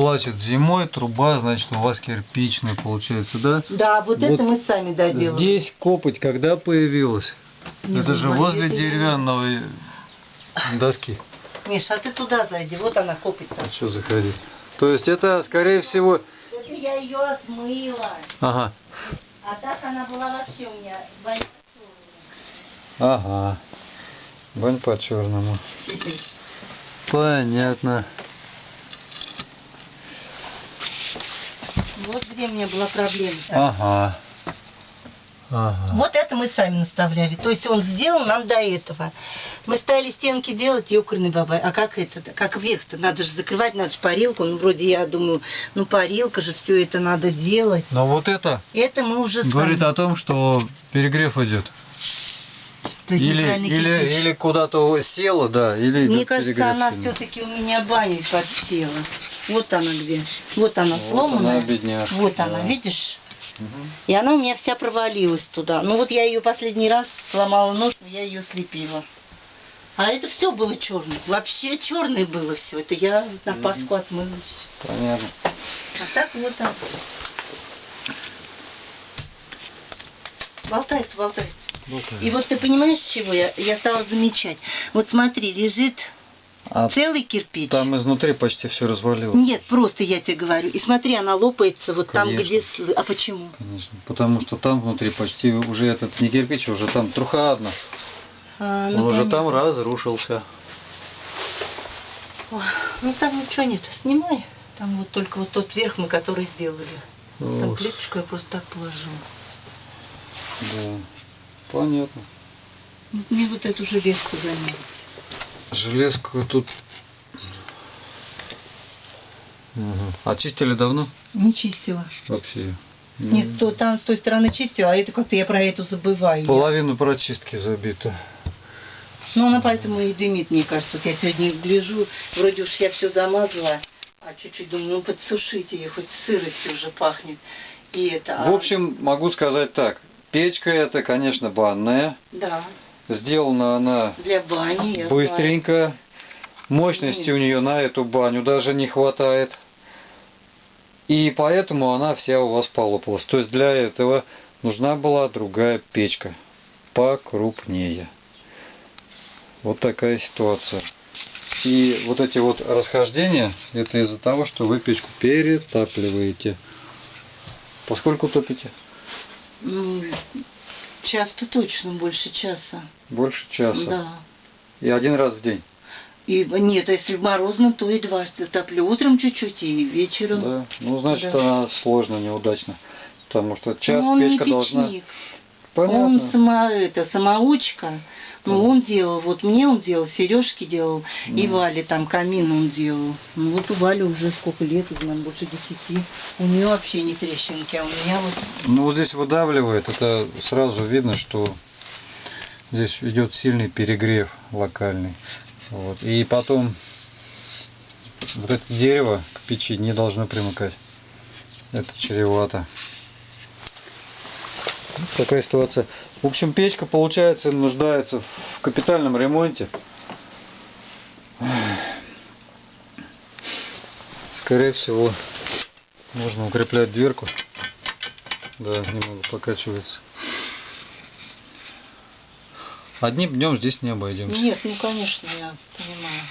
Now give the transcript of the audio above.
плачет зимой, труба, значит, у вас кирпичная получается, да? Да, вот, Вот это мы сами доделали. Здесь копоть когда появилась? Не Это же возле деревянной доски. Миша, а ты туда зайди, вот она копит там. А что заходить? То есть это, скорее всего... Это я ее отмыла. Ага. А так она была вообще у меня вонючая. Ага. Бань по черному. Понятно. Вот где у меня была проблема. Ага. Ага. Вот это мы сами наставляли. То есть он сделал нам до этого. Мы стали стенки делать, ёкарный бабай. А как это? Как вверх-то? Надо же закрывать, надо же парилку. Ну, вроде я думаю, ну, парилка же, все это надо делать. Но вот это Это мы уже говорит сами. о том, что перегрев идет. То есть Или, или, кирпич. или куда-то села, да, или Мне кажется, перегрев она все-таки у меня баней подсела. Вот она где. Вот она Вот сломанная. она, бедняжка, Вот да. она, видишь? Мгм. И она у меня вся провалилась туда. Ну вот я ее последний раз сломала нож, я ее слепила. А это все было черное. Вообще черное было все. Это я на Пасху отмылась. Понятно. А так вот так. Болтается, болтается. Болтается. И вот ты понимаешь, чего я, я стала замечать? Вот смотри, лежит А целый кирпич. там изнутри почти все развалилось. Нет, просто я тебе говорю. И смотри, она лопается вот там, Конечно. где... слы- А почему? Конечно. Потому что там внутри почти уже этот не кирпич, уже там труха одна. А, Он ну, уже понятно. там разрушился. Ой, Ну там ничего нет, снимай. Там вот только вот тот верх мы, который сделали. Там Ох, плиточку я просто так положила. да. Понятно. Вот мне вот эту железку заметить. Железку тут... Мгм. Очистили давно? Не чистила. Вообще. Нет, то там с той стороны чистила, а это как-то я про эту забываю. Половину прочистки забита. Ну, она поэтому и дымит, мне кажется. Вот я сегодня гляжу, вроде уж я все замазала, а чуть-чуть думаю, ну подсушите ее, хоть сыростью уже пахнет. И это... а- В общем, могу сказать так. Печка это, конечно, банная. Да, Сделана она для бани. быстренько. Мощности у нее на эту баню даже не хватает. И поэтому она вся у вас полопалась. То есть для этого нужна была другая печка. Покрупнее. Вот такая ситуация. И вот эти вот расхождения, это из-за того, что вы печку перетапливаете. Поскольку топите? Час-то точно больше часа. Больше часа. Да. И один раз в день. И нет, а если морозно, то и два топлю. Утром чуть-чуть и вечером. Да. Ну, значит, Да. она сложно, неудачно. Потому что час он печка не должна... Понятно. Он сама, это, самоучка. Ну, Понятно. он делал, вот мне он делал, Сережки делал, и Мгм. Вале там камин он делал. Ну вот у Вали уже сколько лет, наверное, больше десяти. У нее вообще не трещинки, а у меня вот Ну, вот здесь выдавливает. Это сразу видно, что здесь идет сильный перегрев локальный. Вот. И потом вот это дерево к печи не должно примыкать. Это чревато. Такая ситуация. В общем, печка, получается, нуждается в капитальном ремонте. Скорее всего, нужно укреплять дверку. Да, немного покачивается. Одним днем здесь не обойдемся. Нет, ну конечно, я понимаю.